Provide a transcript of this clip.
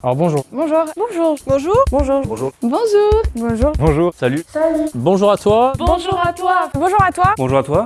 Alors bonjour. Bonjour. Bonjour. Bonjour. Bonjour. Bonjour. Bonjour. Bonjour. Bonjour. Salut. Salut. Bonjour à toi. Bonjour à toi. Bonjour à toi. Bonjour à toi.